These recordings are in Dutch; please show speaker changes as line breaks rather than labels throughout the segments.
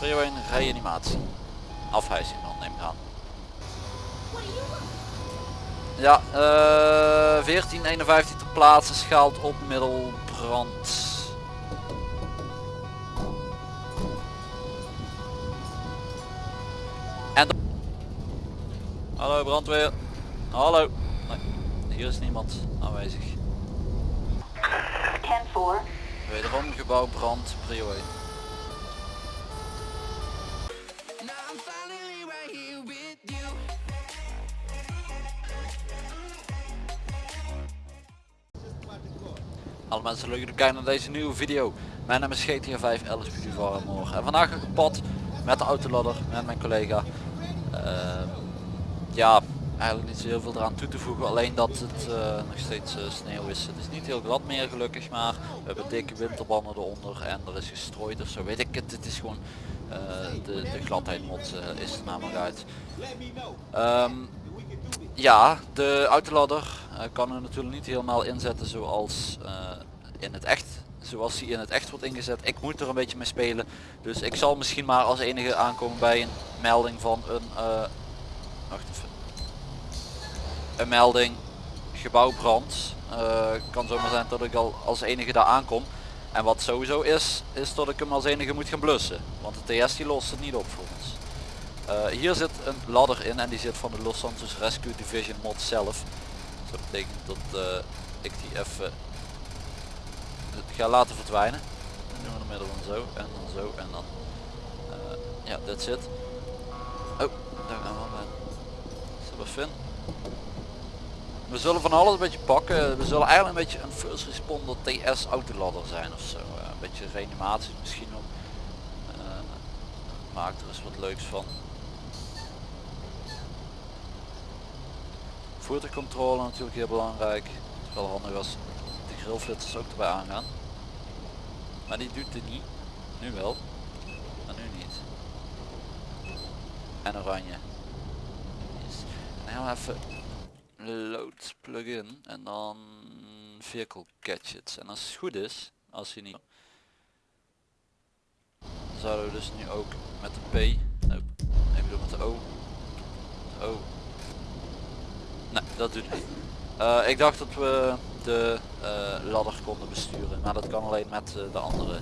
Prio 1 reanimatie. Dan neem ik aan. Ja, eh 1451 ter plaatse schaalt op middelbrand. En Hallo brandweer. Hallo. Nee, hier is niemand aanwezig.
10-4.
Wederom gebouw brand, prio 1. Mensen leuk dat jullie kijken naar deze nieuwe video. Mijn naam is GTA 5 Alice Beauty En vandaag ga ik op pad met de autoladder met mijn collega. Ehm, ja, eigenlijk niet zo heel veel eraan toe te voegen. Alleen dat het eh, nog steeds eh, sneeuw is. Het is niet heel glad meer gelukkig, maar we hebben dikke winterbanden eronder en er is gestrooid of zo. Weet ik het, het is gewoon eh, de, de gladheid eh, is er namelijk uit. Ehm, ja, de autoladder eh, kan er natuurlijk niet helemaal inzetten zoals in het echt. Zoals die in het echt wordt ingezet. Ik moet er een beetje mee spelen. Dus ik zal misschien maar als enige aankomen bij een melding van een... eh, wacht even. Een melding. Gebouwbrand. Eh kan zomaar zijn dat ik al als enige daar aankom. En wat sowieso is, is dat ik hem als enige moet gaan blussen. Want de TS die lost het niet op voor ons. Eh, hier zit een ladder in en die zit van de Los Santos Rescue Division mod zelf. Dat betekent dat ik die even ga laten verdwijnen. Dan doen we de middel van zo en dan zo en dan eh, ja, dit zit. Oh, daar gaan we Super. We zullen van alles een beetje pakken. We zullen eigenlijk een beetje een first responder TS autoladder zijn of zo. Eh, een beetje reanimatie misschien ook. Eh, maak er eens wat leuks van. Voertuigcontrole natuurlijk heel belangrijk. Het wel handig als de grillflitsers ook erbij aangaan. Maar die doet het niet. Nu wel. Maar nu niet. En oranje. Yes. We even load plugin en dan vehicle gadgets. En als het goed is, als hij niet... Zouden we dus nu ook met de P, no, ik bedoel met de O, de O. Nee, dat doet niet. Eh, ik dacht dat we de eh, ladder konden besturen, maar dat kan alleen met eh, de andere.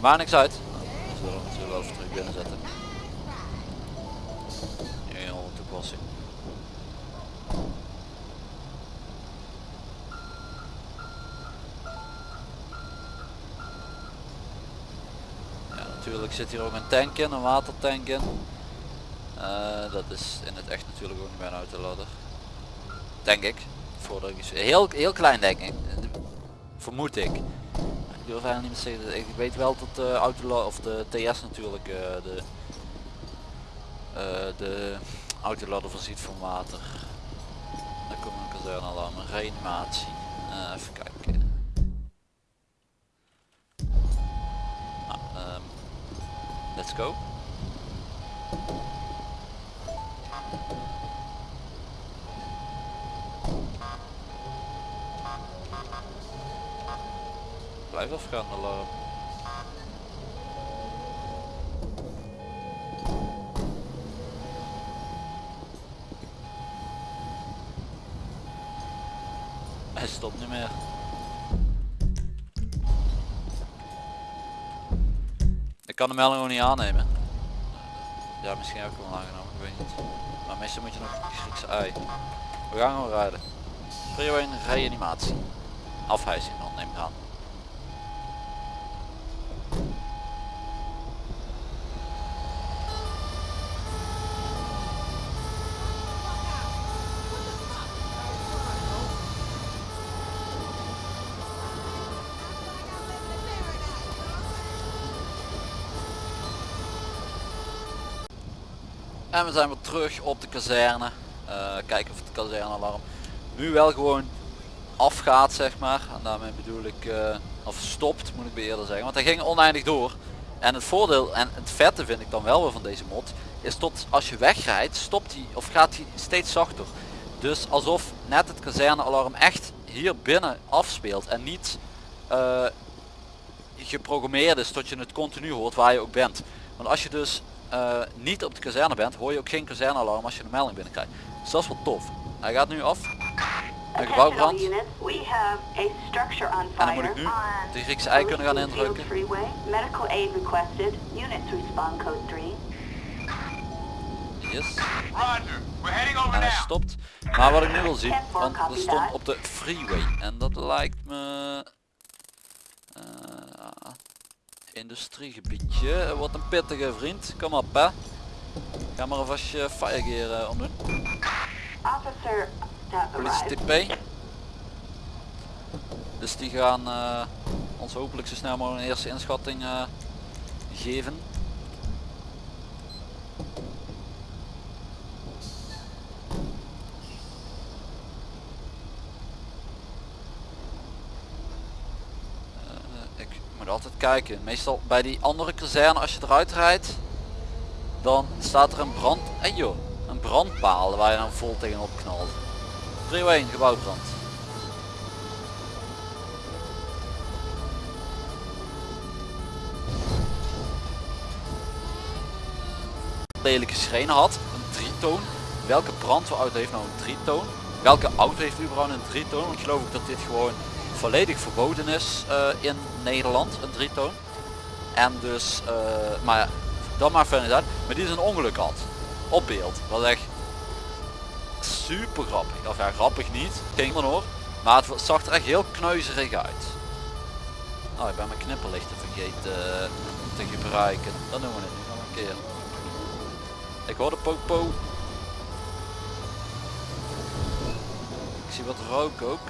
Maar niks uit. We zullen we wel terug binnen zetten. Heel toepassing. Natuurlijk zit hier ook een tank in, een watertank in. Eh, dat is in het echt natuurlijk ook niet bij een autoladder. Denk ik. Voordat ik heel, heel klein denk ik. Vermoed ik. Ik durf eigenlijk niet meer te zeggen. Ik weet wel dat de autoladder of de TS natuurlijk eh, de, eh, de autoladder voorziet van water. Dan komt een kazernalarm, een reanimatie. Eh, even kijken. Nou, ehm, let's go. Blijf afgaan alarm. Hij stopt niet meer. Ik kan de melding gewoon niet aannemen. Ja, misschien heb ik hem al aangenomen, ik weet niet. Maar meestal moet je nog Griekse ei. We gaan gewoon rijden. Prio 1 reanimatie. Afhijzing dan neem ik aan. En we zijn weer terug op de kazerne. Eh, kijken of het kazernealarm nu wel gewoon afgaat zeg maar. En daarmee bedoel ik, eh, of stopt moet ik eerder zeggen. Want hij ging oneindig door. En het voordeel en het vette vind ik dan wel weer van deze mod. Is tot als je wegrijdt stopt hij of gaat hij steeds zachter. Dus alsof net het kazernealarm echt hier binnen afspeelt. En niet eh, geprogrammeerd is tot je het continu hoort waar je ook bent. Want als je dus eh, niet op de kazerne bent, hoor je ook geen kazernealarm als je een melding binnenkrijgt. Dus dat is wel tof. Hij gaat nu af. Een gebouwbrand. En dan moet ik nu de Griekse ei kunnen gaan indrukken. Yes. En hij stopt. Maar wat ik nu wil zien, want er stond op de freeway. En dat lijkt me... Industriegebiedje. Wat een pittige vriend. Kom op hè. Ga maar alvast je firegear uh, omdoen. Politie TP. Dus die gaan uh, ons hopelijk zo snel mogelijk een eerste inschatting uh, geven. altijd kijken. Meestal bij die andere kazerne als je eruit rijdt, dan staat er een brand. En joh, een brandpaal waar je dan vol tegenop knalt. 301 gebouwbrand. Lelijke schrenen had, een drietoon. Welke brandweerauto heeft nou een drietoon? Welke auto heeft überhaupt een drietoon? Want geloof ik dat dit gewoon volledig verboden is uh, in Nederland, een drietoon. En dus, uh, maar dan maar verder uit. Maar die is een ongeluk had. Op beeld. Wat echt super grappig. Of ja, grappig niet. Ging dan hoor. Maar het zag er echt heel knuizerig uit. Oh, ik ben mijn knipperlichten vergeten uh, te gebruiken. Dan doen we nu nog een keer. Ik hoor de popo. Ik zie wat rook ook.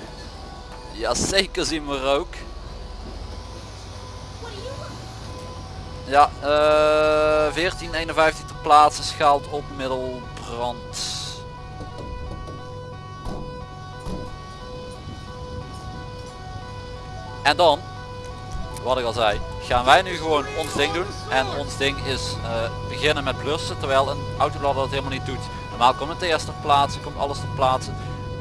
Ja, zeker zien we rook. Ja, uh, 1451 te plaatsen, schaalt op middelbrand. En dan, wat ik al zei, gaan wij nu gewoon ons ding doen. En ons ding is uh, beginnen met blussen, terwijl een autoladder dat helemaal niet doet. Normaal komt een TS ter plaatse, komt alles ter plaatse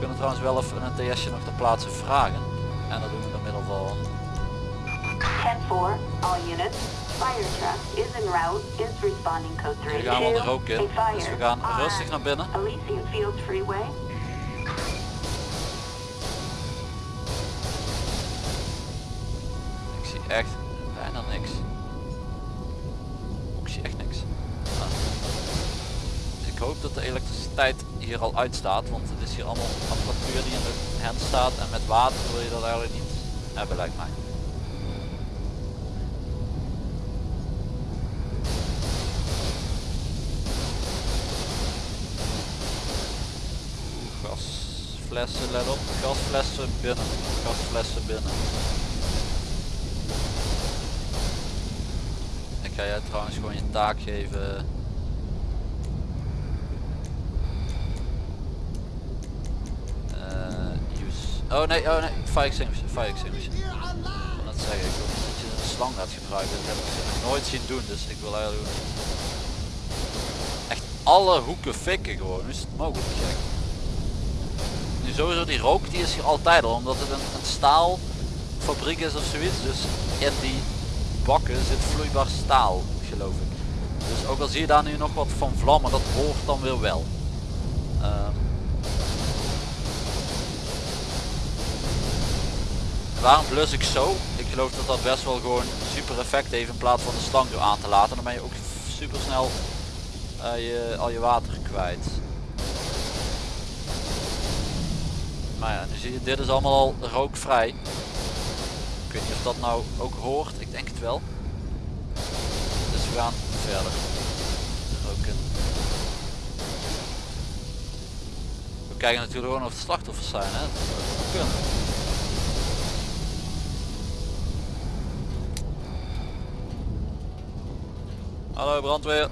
kunnen trouwens wel even een TS'je nog ter plaatse vragen. En dat doen we door middel van... 10-4, all units. Fire truck is en route, is responding code 3. Hier gaan we ook in, dus we gaan rustig naar binnen. Fields Freeway. Ik zie echt bijna niks. Ik zie echt niks. Dus ik hoop dat de elektriciteit hier al uitstaat, want het is hier allemaal apparatuur die in de hand staat en met water wil je dat eigenlijk niet hebben lijkt mij. Gasflessen, let op, gasflessen binnen, gasflessen binnen. Ik ga jij trouwens gewoon je taak geven Oh nee, oh nee, fire extinguisher, fire extinguisher. Dat zeggen, ik wil dat je een slang gaat gebruiken. Dat heb ik nooit zien doen, dus ik wil eigenlijk echt alle hoeken fikken gewoon. Is het mogelijk? Nu sowieso die rook die is hier altijd al, omdat het een, een staalfabriek is of zoiets. Dus in die bakken zit vloeibaar staal, geloof ik. Dus ook al zie je daar nu nog wat van vlammen, dat hoort dan weer wel. Um, Waarom blus ik zo? Ik geloof dat dat best wel gewoon super effect heeft in plaats van de slang door aan te laten. Dan ben je ook super snel uh, je, al je water kwijt. Maar ja, nu zie je, dit is allemaal al rookvrij. Ik weet niet of dat nou ook hoort, ik denk het wel. Dus we gaan verder roken. We kijken natuurlijk gewoon of het slachtoffers zijn, hè? Hallo brandweer.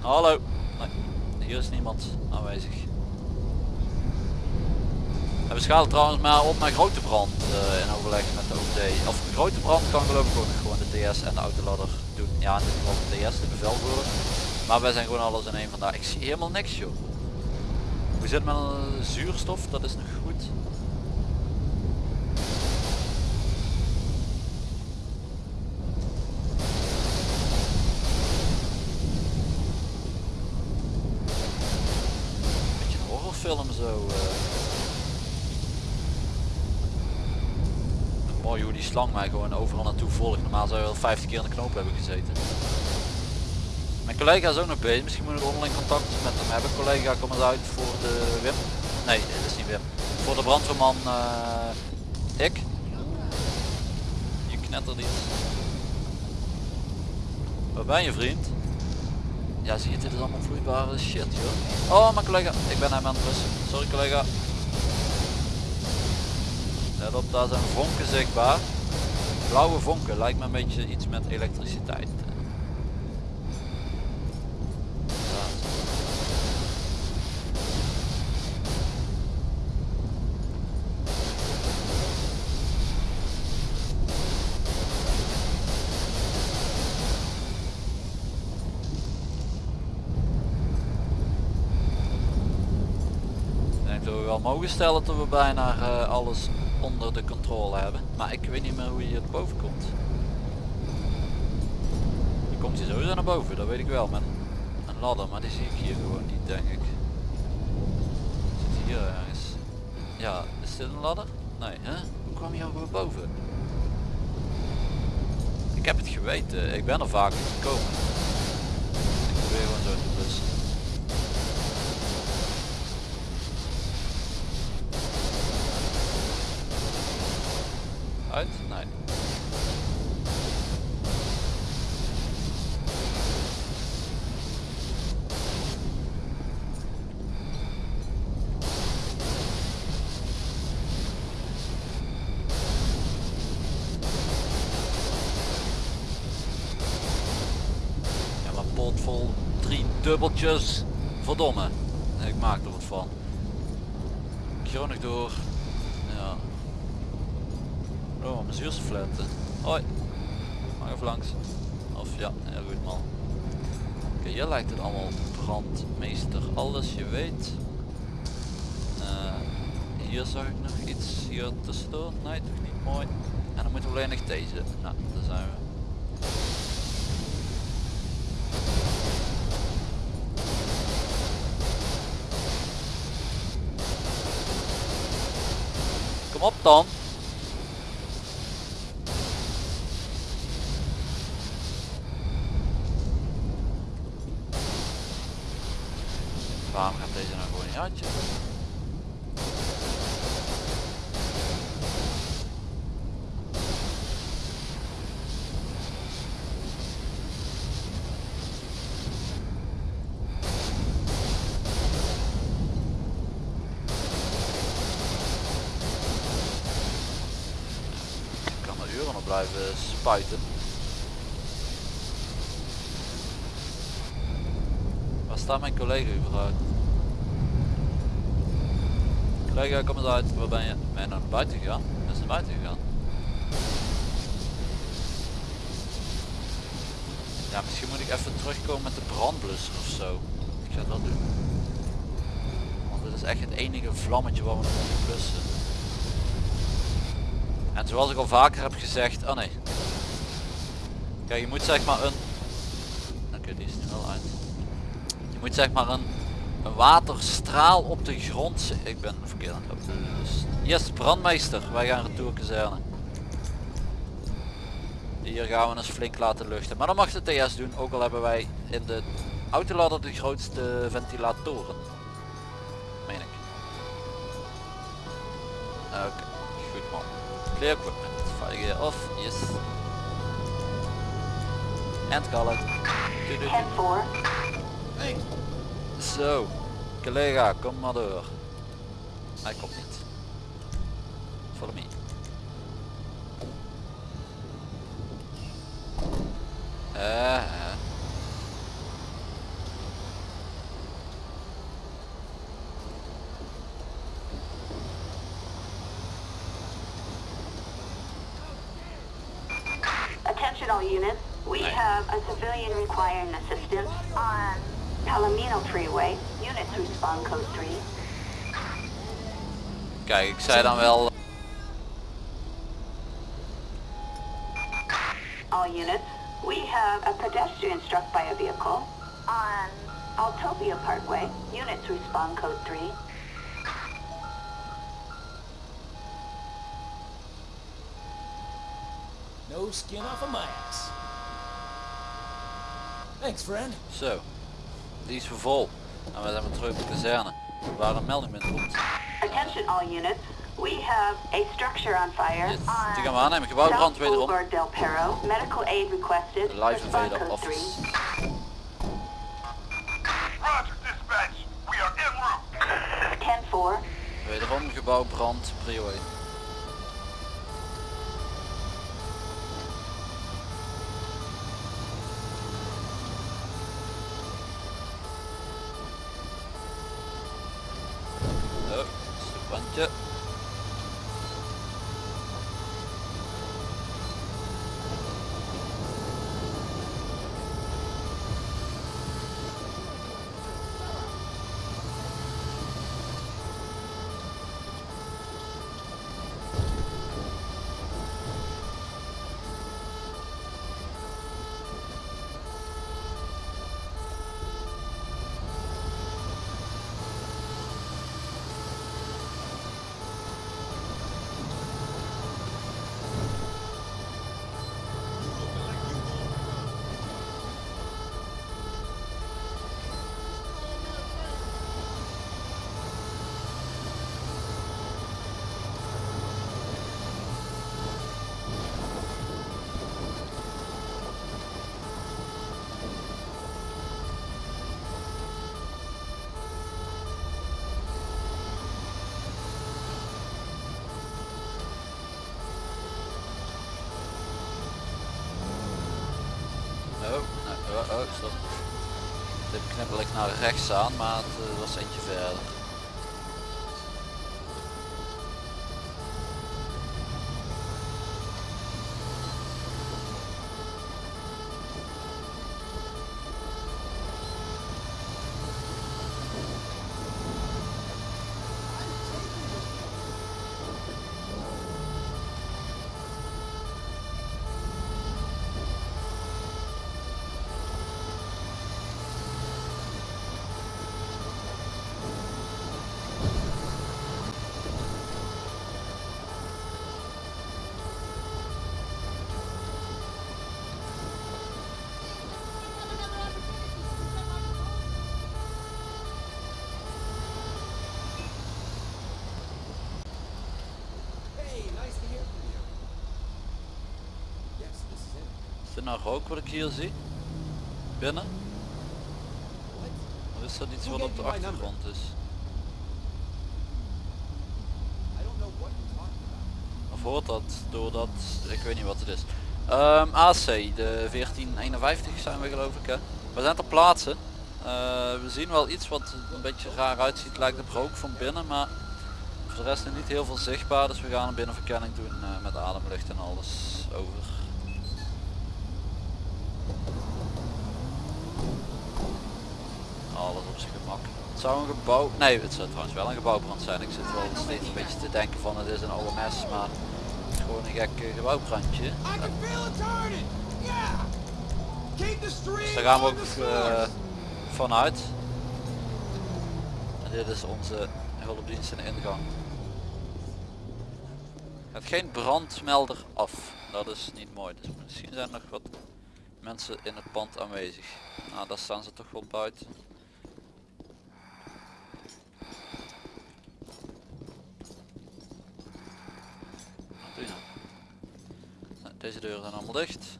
Hallo. Nee, hier is niemand aanwezig. we schalen trouwens maar op naar grote brand uh, in overleg met de OD. Of grote brand kan geloof ik gewoon de TS en de autoladder doen. Ja, in dit geval de TS, de bevelvoerder. Maar wij zijn gewoon alles in één vandaag. Ik zie helemaal niks joh. Hoe zit het met zuurstof? Dat is nog goed. Zo. eh. Mooi hoe die slang mij gewoon overal naartoe volgt. Normaal zou je wel 50 keer in de knoop hebben gezeten. Mijn collega is ook nog bezig. Misschien moet ik onderling contact met hem hebben. Collega, kom eens uit voor de Wim. Nee, dat is niet Wim. Voor de brandweerman eh, ik. Je knettert iets. Waar ben je vriend? Ja zie je, dit is allemaal vloeibare shit joh. Oh mijn collega, ik ben hem aan het blussen. Sorry collega. Let op, daar zijn vonken zichtbaar. Blauwe vonken, lijkt me een beetje iets met elektriciteit. Ja. Ik denk dat we wel mogen stellen dat we bijna eh, alles onder de controle hebben. Maar ik weet niet meer hoe je er boven komt. Je komt hier sowieso naar boven, dat weet ik wel. Met een ladder, maar die zie ik hier gewoon niet denk ik. Zit hier ergens. Ja, is dit een ladder? Nee, hè? Hoe kwam je over boven? Ik heb het geweten, ik ben er vaak gekomen. Ik probeer gewoon zo te blussen. Ja, maar pot vol drie dubbeltjes. Verdomme. Ik maak er wat van. Chronig door. Ja. Mijn zuurstofletten. Hoi. Mag even langs. Of ja, heel goed man. Oké, hier lijkt het allemaal brandmeester. Alles je weet. Eh, hier zag ik nog iets hier tussendoor. Nee, toch niet mooi. En dan moeten we alleen nog deze. Nou, daar zijn we. Kom op dan. Waarom gaat deze nou gewoon niet uit? joh? Ik kan er uren op blijven spuiten. Waar staat mijn collega überhaupt? Collega, kom eens uit. Waar ben je? Ben je naar buiten gegaan? Is naar buiten gegaan? Ja, misschien moet ik even terugkomen met de brandblusser of zo. Ik ga dat doen. Want dit is echt het enige vlammetje wat we nog moeten blussen. En zoals ik al vaker heb gezegd, oh nee. Kijk, je moet zeg maar een... Oké, die is er wel uit. Je moet zeg maar een, een waterstraal op de grond... Ik ben verkeerd aan het lopen. Dus, yes, brandmeester. Wij gaan retourkazerne. Hier gaan we eens flink laten luchten. Maar dan mag de TS doen, ook al hebben wij in de autoladder de grootste ventilatoren. Meen ik. Oké, goed man. Clear equipment. Fire gear off. Yes. And call it.
10-4.
Zo, collega, kom maar door. Hij komt niet. Follow me. Eh.
Attention all units. We have a civilian requiring assistance on Palomino Freeway, unit respond, code three.
Kijk, ik zei dan wel...
Eh, All units, we have a pedestrian struck by a vehicle on Altopia Parkway, Units respond, code three.
No skin off of my ass. Thanks, friend.
So, Die is vol. En we zijn weer terug op de kazerne. Waar een melding binnen komt.
Attention all units. We have a structure on fire
Yes,
on
die gaan we aannemen. Gebouwbrand wederom.
Del Perro. Medical aid requested.
Live
Respond
invader
code 3.
office.
Roger, dispatch. We are en route.
10-4.
Wederom gebouwbrand, prio 1. Oh, stoepwandje. Oh, nee, oh, ik naar rechts aan, maar het eh, was eentje verder.
Is
dit nou rook wat ik hier zie? Binnen? Of is dat iets wat op de achtergrond is? Of hoort dat doordat, ik weet niet wat het is. Ehm, AC, de 1451 zijn we geloof ik hè. We zijn ter plaatse. Eh, we zien wel iets wat een beetje raar uitziet, lijkt op rook van binnen, maar voor de rest nog niet heel veel zichtbaar. Dus we gaan een binnenverkenning doen eh, met ademlucht en alles over. Alles op zijn gemak. Het zou een gebouw, nee het zou trouwens wel een gebouwbrand zijn. Ik zit wel steeds een beetje te denken van het is een OMS, maar het is gewoon een gek gebouwbrandje. Dus daar gaan we ook eh, vanuit. En dit is onze hulpdienst in de ingang. Het geen brandmelder af. Dat is niet mooi. Dus misschien zijn er nog wat mensen in het pand aanwezig. Nou, daar staan ze toch wel buiten. Wat doe je nou? Nou, Deze deuren zijn allemaal dicht.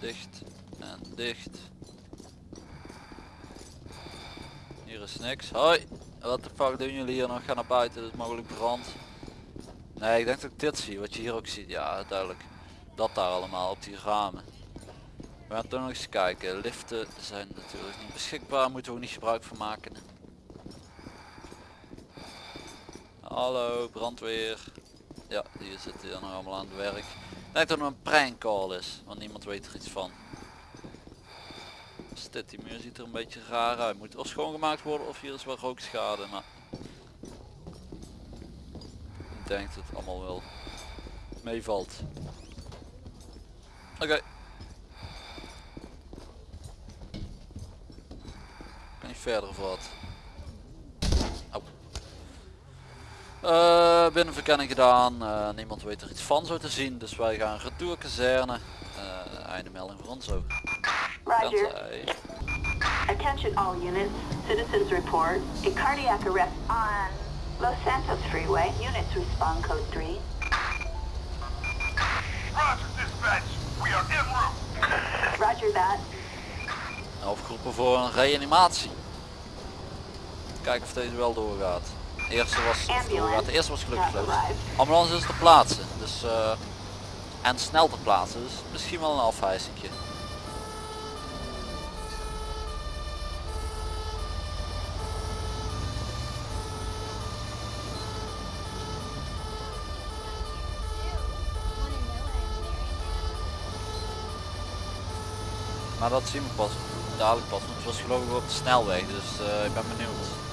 Dicht en dicht. Hier is niks. Hoi! Wat de fuck doen jullie hier nog? Ga naar buiten, er is mogelijk brand. Nee, ik denk dat ik dit zie, wat je hier ook ziet. Ja, duidelijk. Dat daar allemaal, op die ramen. We gaan toch nog eens kijken. Liften zijn natuurlijk niet beschikbaar, moeten we ook niet gebruik van maken. Hallo, brandweer. Ja, die zitten hier nog allemaal aan het werk. Ik dat het een prank is, want niemand weet er iets van. Dit, die muur ziet er een beetje raar uit. Moet of schoongemaakt worden of hier is wel rookschade, maar... Ik denk dat het allemaal wel meevalt. Oké. Kan niet verder of wat? Eh, binnenverkenning gedaan. Eh, niemand weet er iets van zo te zien. Dus wij gaan retour kazerne. Uh, einde melding voor ons ook.
Roger. Attention all units. Citizens report. A cardiac arrest on Los Santos Freeway. Units respond code 3.
Roger, dispatch. We are en route.
Roger that.
Afgeroepen voor een reanimatie. Kijken of deze wel doorgaat. De eerste was, of. De eerste was gelukkig. Ambulance is te plaatsen. Dus, eh, en snel te plaatsen. Dus misschien wel een afwijzingje. Maar dat zien we pas dadelijk pas. Want het was geloof ik op de snelweg. Dus eh, ik ben benieuwd.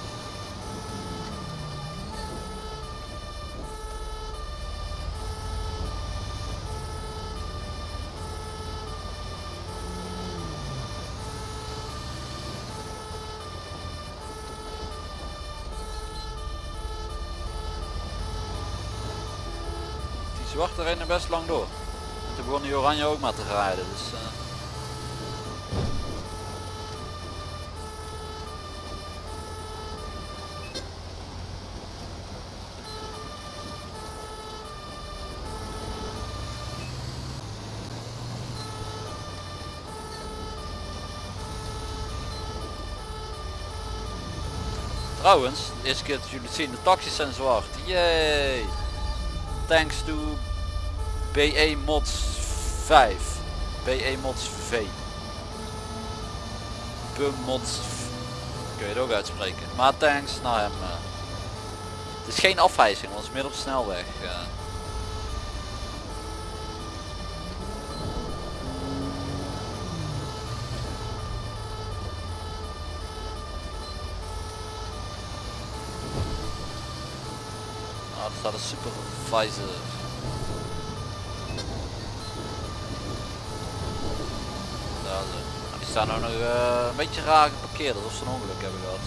Zwarte rennen best lang door. En toen begon die oranje ook maar te rijden. Dus, eh, Trouwens, de eerste keer dat jullie zien, de taxis zijn zwart. Yay! Thanks to BE Mods 5. BE Mods V. Bummods. Kun je het ook uitspreken. Maar thanks naar hem. eh. Het is geen afwijzing, want het is meer op snelweg. eh. Ah, er staat een supervisor. Staan ook nog eh, een beetje raar geparkeerd, alsof ze een ongeluk hebben gehad.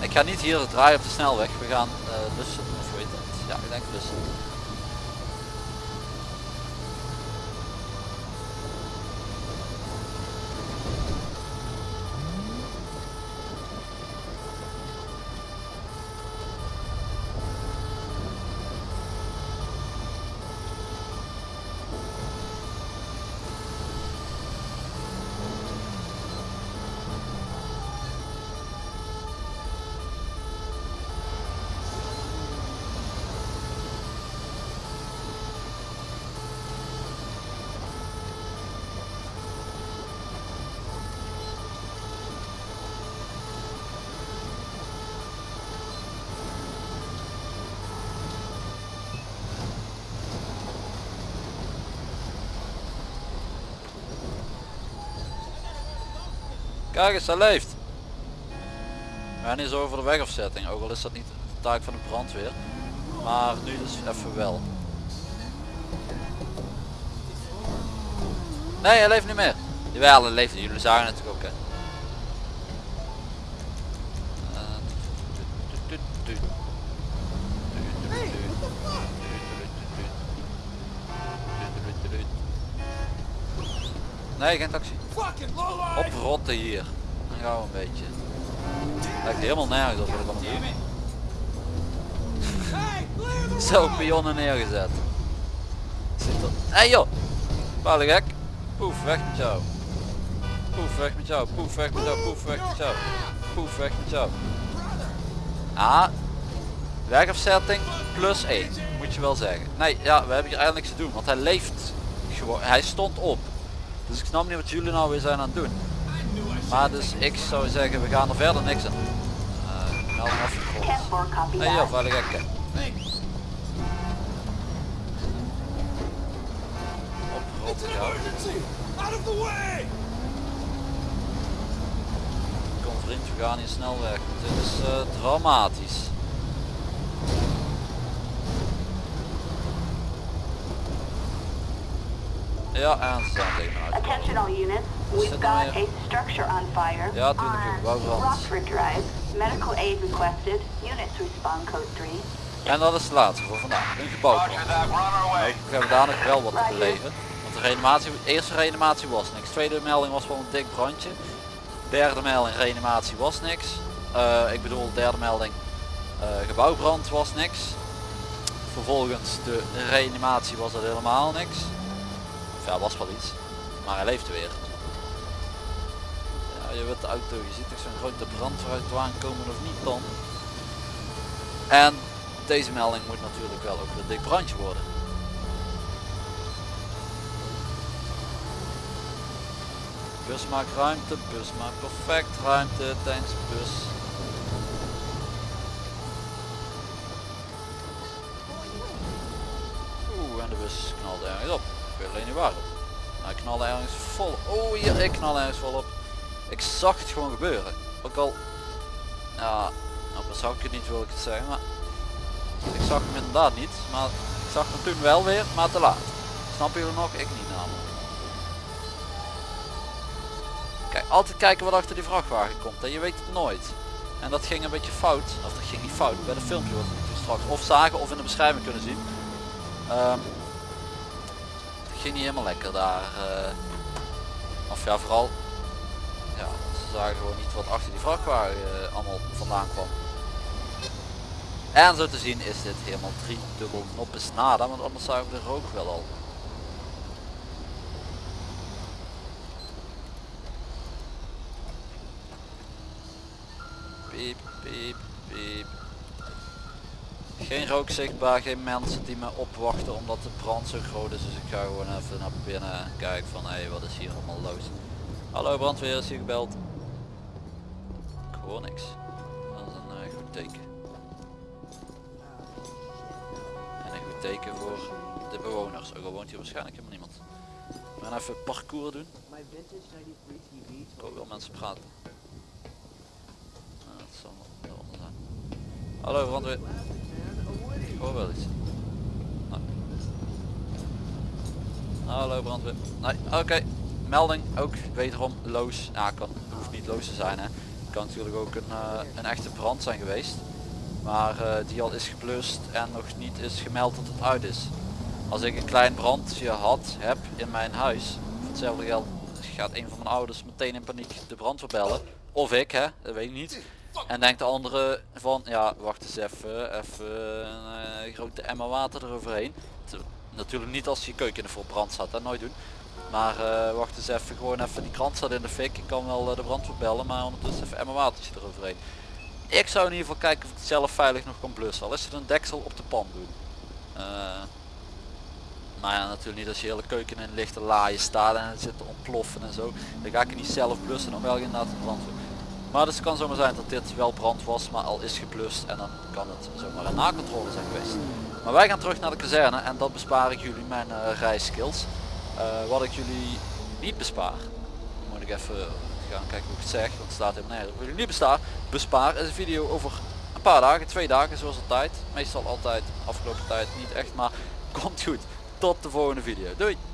Ik ga niet hier draaien op de snelweg, we gaan lussen, of weet het. Ja, ik denk lussen. Kijk eens, hij leeft. Gaan eens over de wegafzetting, ook al is dat niet de taak van de brandweer. Maar nu dus even wel. Nee, hij leeft niet meer. Jawel, hij leeft. Jullie zagen het ook. Hè. Nee, geen taxi. Oprotten hier. Dan gaan we een beetje. Lijkt helemaal nergens op wat ik allemaal doe. Zo pionnen neergezet. Zit er... Hé hey joh! Palen gek. Poef, weg met jou. Poef, weg met jou. Poef, weg met jou. Poef, weg met jou. Poef, weg met jou. Ah. Wegafzetting plus 1. Moet je wel zeggen. Nee, ja, we hebben hier eigenlijk niks te doen. Want hij leeft gewoon. Hij stond op. Dus ik snap niet wat jullie nou weer zijn aan het doen. Maar dus ik zou zeggen, we gaan er verder niks aan. Uh, melding afgegrond.
10-4, copy
Hé hey, joh,
that.
vuile gekken. Oprot,
It's an
ja.
of the way!
Kom vriend, we gaan hier snel weg. Dit is eh, dramatisch. Ja, en ze zijn tegen.
Attention all units. We've got a structure on fire
Ja, tuurlijk, wou.
Rockford Drive. Medical aid requested. Units respond code 3.
En dat is de laatste voor vandaag. Een gebouwbrand. We hebben daar nog wel wat te beleven. Want de reanimatie, de eerste reanimatie was niks. Tweede melding was wel een dik brandje. Derde melding reanimatie was niks. Eh, ik bedoel derde melding eh, gebouwbrand was niks. Vervolgens de reanimatie was er helemaal niks. Ja, was wel iets. Maar hij leefde weer. Ja, je weet de auto, je ziet toch zo'n grote brand vooruit aankomen of niet dan. En deze melding moet natuurlijk wel ook een dik brandje worden. Bus maakt ruimte, bus maakt perfect ruimte, thanks bus. Oeh, en de bus knalde ergens op. Alleen niet waarop. Hij knalde ergens vol. Oh hier, ik knal ergens vol op. Ik zag het gewoon gebeuren. Ook al, ja, nou zag ik het niet wil ik het zeggen, maar ik zag hem inderdaad niet. Maar ik zag hem toen wel weer, maar te laat. Snappen jullie nog? Ik niet namelijk. Kijk, altijd kijken wat achter die vrachtwagen komt. Hè. Je weet het nooit. En dat ging een beetje fout. Of dat ging niet fout. Bij de filmpje wat we straks of zagen of in de beschrijving kunnen zien. Ehm, ging niet helemaal lekker daar. eh. of ja, vooral. Ja, ze zagen gewoon niet wat achter die vrachtwagen eh, allemaal vandaan kwam. En zo te zien is dit helemaal drie dubbel noppes nada, want anders zagen we de rook wel al. Piep, piep, piep. Geen rook zichtbaar, geen mensen die me opwachten omdat de brand zo groot is. Dus ik ga gewoon even naar binnen en kijken van hé, hey, wat is hier allemaal los. Hallo brandweer, is hier gebeld? Gewoon niks. Dat is een eh, goed teken. En een goed teken voor de bewoners. Ook al woont hier waarschijnlijk helemaal niemand. We gaan even parcours doen. Ik hoor wel mensen praten. Nou, dat zal wel zijn. Hallo brandweer. Hoor wel iets. Nou. Hallo brandweer. Nee, oké. Melding ook wederom loos. Ja, kan, hoeft niet loos te zijn hè. Kan natuurlijk ook een, eh, een echte brand zijn geweest. Maar eh, die al is geblust en nog niet is gemeld dat het uit is. Als ik een klein brandje had, heb in mijn huis, hetzelfde geld gaat een van mijn ouders meteen in paniek de brandweer bellen. Of ik hè, dat weet ik niet. En denkt de andere van, ja wacht eens even, even een eh, grote emmer water eroverheen. Natuurlijk niet als je keuken vol brand staat, dat nooit doen. Maar eh, wacht eens even, gewoon even, die krant staat in de fik. Ik kan wel eh, de brandweer bellen, maar ondertussen even emmer watertje eroverheen. Ik zou in ieder geval kijken of ik het zelf veilig nog kan blussen. Al is het een deksel op de pan doen. Maar ja, natuurlijk niet als je hele keuken in lichte laaien staat en het zit te ontploffen en zo. Dan ga ik het niet zelf blussen, dan wel inderdaad de brandweer. Maar dus het kan zomaar zijn dat dit wel brand was, maar al is geblust en dan kan het zomaar een nakontrole zijn geweest. Maar wij gaan terug naar de kazerne en dat bespaar ik jullie mijn eh rijskills. Eh, wat ik jullie niet bespaar, moet ik even gaan kijken hoe ik het zeg, want het staat helemaal nergens. Wat jullie niet bespaar, bespaar is een video over een paar dagen, twee dagen zoals altijd. Meestal altijd, afgelopen tijd niet echt, maar komt goed. Tot de volgende video. Doei!